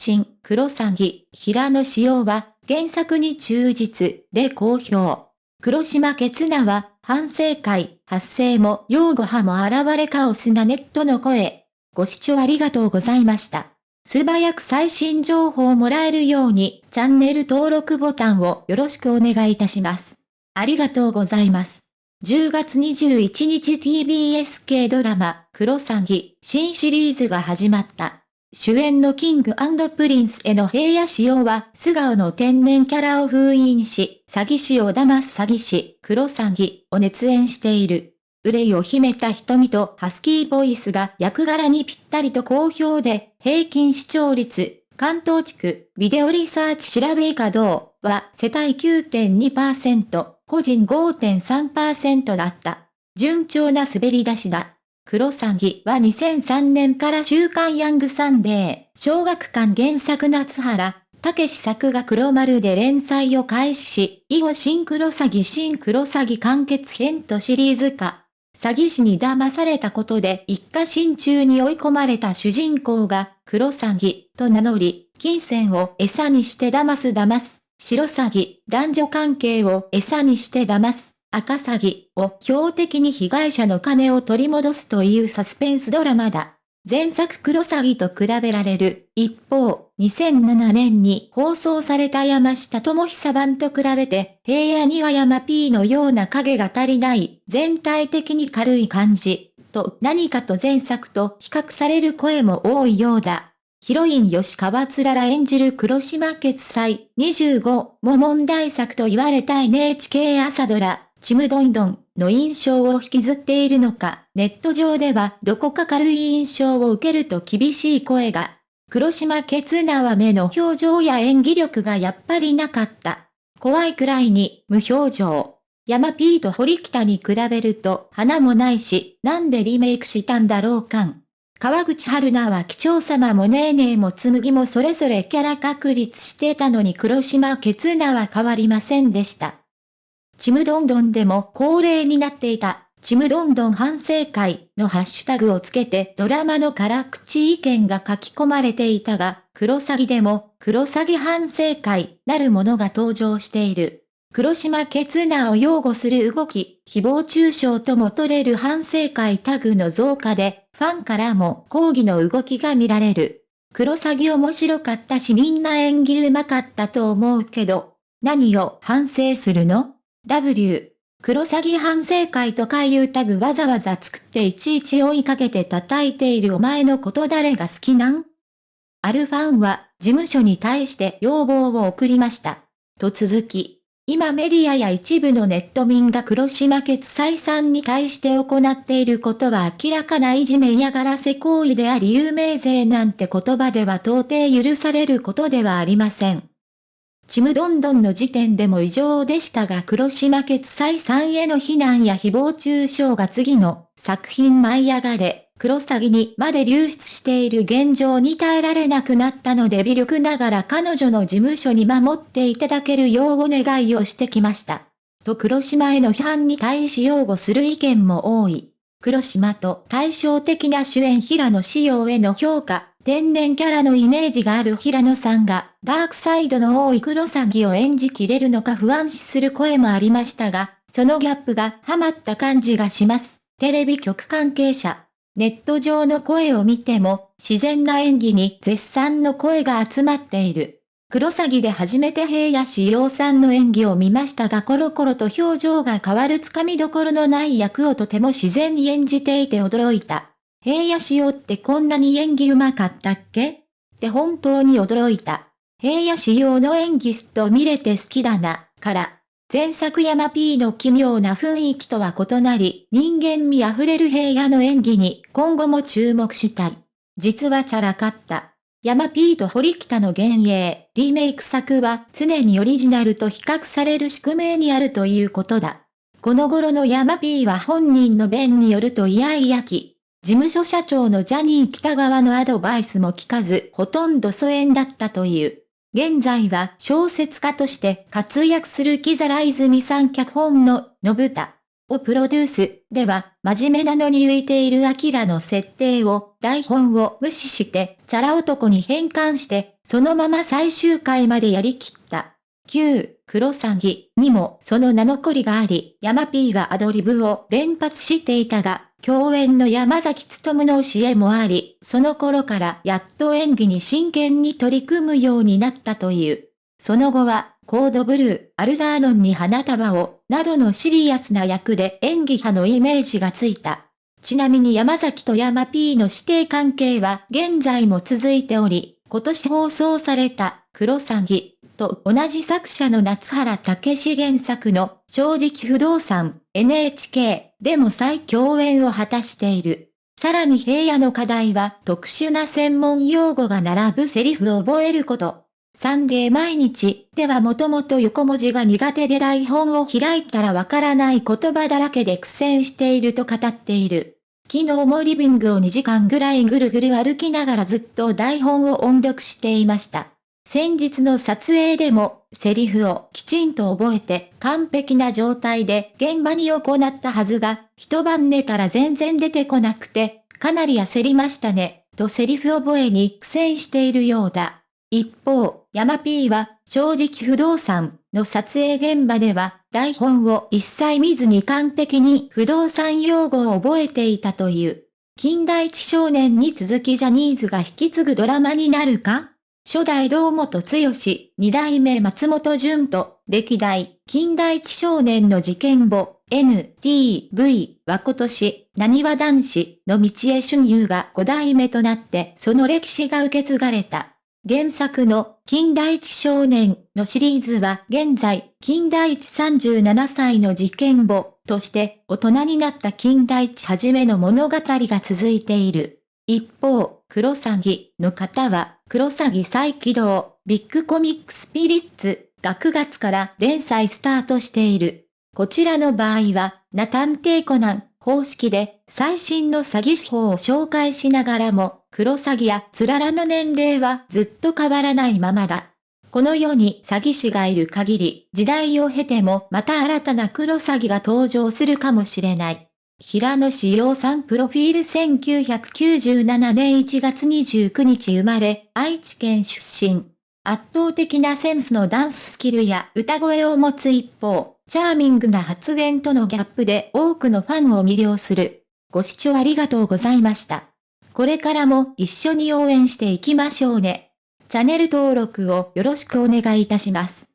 新クロサギ、平野紫耀は、原作に忠実で好評。黒島ケツナは、反省会、発生も擁護派も現れカオスなネットの声。ご視聴ありがとうございました。素早く最新情報をもらえるように、チャンネル登録ボタンをよろしくお願いいたします。ありがとうございます。10月21日 TBS 系ドラマ、クロサギ、新シリーズが始まった。主演の King & Prince への平野紫耀は、素顔の天然キャラを封印し、詐欺師を騙す詐欺師、クロサギを熱演している。憂いを秘めた瞳とハスキーボイスが役柄にぴったりと好評で、平均視聴率、関東地区、ビデオリサーチ調べ稼働は世帯9.2%、個人5.3%だった。順調な滑り出しだ。クロサギは2003年から週刊ヤングサンデー、小学館原作夏原、たけし作が黒丸で連載を開始し、以後新クロサギ新クロサギ完結編とシリーズ化。詐欺師に騙されたことで一家心中に追い込まれた主人公が、黒詐欺と名乗り、金銭を餌にして騙す騙す。白詐欺、男女関係を餌にして騙す、赤詐欺を標的に被害者の金を取り戻すというサスペンスドラマだ。前作黒詐欺と比べられる。一方、2007年に放送された山下智久版と比べて、平野には山 P のような影が足りない、全体的に軽い感じ、と何かと前作と比較される声も多いようだ。ヒロイン吉川つらら演じる黒島決済25も問題作と言われた NHK 朝ドラ、ちむどんどんの印象を引きずっているのか、ネット上ではどこか軽い印象を受けると厳しい声が。黒島決なは目の表情や演技力がやっぱりなかった。怖いくらいに無表情。山 P と堀北に比べると花もないし、なんでリメイクしたんだろうかん。川口春奈は貴重様もネーネーも紬もそれぞれキャラ確立してたのに黒島ケツナは変わりませんでした。ちむどんどんでも恒例になっていた、ちむどんどん反省会のハッシュタグをつけてドラマの辛口意見が書き込まれていたが、黒詐欺でも黒詐欺反省会なるものが登場している。黒島ケツナを擁護する動き、誹謗中傷とも取れる反省会タグの増加で、ファンからも抗議の動きが見られる。黒詐欺面白かったしみんな演技上手かったと思うけど、何を反省するの？?W。黒詐欺反省会とかいうタグわざわざ作っていちいち追いかけて叩いているお前のこと誰が好きなん？あるファンは事務所に対して要望を送りました。と続き、今メディアや一部のネット民が黒島決裁さんに対して行っていることは明らかないじめ嫌がらせ行為であり有名税なんて言葉では到底許されることではありません。ちむどんどんの時点でも異常でしたが黒島決裁さんへの非難や誹謗中傷が次の作品舞い上がれ、クロサギにまで流出している現状に耐えられなくなったので微力ながら彼女の事務所に守っていただけるようお願いをしてきました。と黒島への批判に対し擁護する意見も多い。黒島と対照的な主演平野仕様への評価、天然キャラのイメージがある平野さんが、ダークサイドの多い黒サギを演じきれるのか不安視する声もありましたが、そのギャップがハマった感じがします。テレビ局関係者。ネット上の声を見ても、自然な演技に絶賛の声が集まっている。黒詐欺で初めて平野志陽さんの演技を見ましたがコロコロと表情が変わるつかみどころのない役をとても自然に演じていて驚いた。平野志陽ってこんなに演技上手かったっけ？って本当に驚いた。平野志陽の演技すっと見れて好きだな、から。前作山 P の奇妙な雰囲気とは異なり、人間味あふれる平野の演技に今後も注目したい。実はチャラかった。山 P と堀北の幻影、リメイク作は常にオリジナルと比較される宿命にあるということだ。この頃の山 P は本人の弁によるとイヤイヤ期。事務所社長のジャニー北川のアドバイスも聞かず、ほとんど疎遠だったという。現在は小説家として活躍する木皿泉さん脚本の、のぶた。をプロデュースでは、真面目なのに浮いているアキラの設定を、台本を無視して、チャラ男に変換して、そのまま最終回までやりきった。旧、クロサギにもその名残があり、ヤマピーはアドリブを連発していたが、共演の山崎努の教えもあり、その頃からやっと演技に真剣に取り組むようになったという。その後は、コードブルー、アルザーノンに花束を、などのシリアスな役で演技派のイメージがついた。ちなみに山崎と山 P の指定関係は現在も続いており、今年放送された、クロサギと同じ作者の夏原武史原作の正直不動産 NHK でも再共演を果たしている。さらに平野の課題は特殊な専門用語が並ぶセリフを覚えること。サンデー毎日ではもともと横文字が苦手で台本を開いたらわからない言葉だらけで苦戦していると語っている。昨日もリビングを2時間ぐらいぐるぐる歩きながらずっと台本を音読していました。先日の撮影でも、セリフをきちんと覚えて完璧な状態で現場に行ったはずが、一晩寝たら全然出てこなくて、かなり焦りましたね、とセリフ覚えに苦戦しているようだ。一方、山 P は、正直不動産の撮影現場では、台本を一切見ずに完璧に不動産用語を覚えていたという。近代一少年に続きジャニーズが引き継ぐドラマになるか？初代堂本剛、二代目松本潤と、歴代、近代一少年の事件簿、NTV は今年、何は男子の道へ春遊が5代目となって、その歴史が受け継がれた。原作の近代一少年のシリーズは現在、近代一37歳の事件簿として大人になった近代一はじめの物語が続いている。一方、クロサギの方は、クロサギ再起動、ビッグコミックスピリッツが9月から連載スタートしている。こちらの場合は、ナ探偵コナン方式で最新の詐欺手法を紹介しながらも、クロサギやツララの年齢はずっと変わらないままだ。この世に詐欺師がいる限り、時代を経てもまた新たなクロサギが登場するかもしれない。平野志陽さんプロフィール1997年1月29日生まれ、愛知県出身。圧倒的なセンスのダンススキルや歌声を持つ一方、チャーミングな発言とのギャップで多くのファンを魅了する。ご視聴ありがとうございました。これからも一緒に応援していきましょうね。チャンネル登録をよろしくお願いいたします。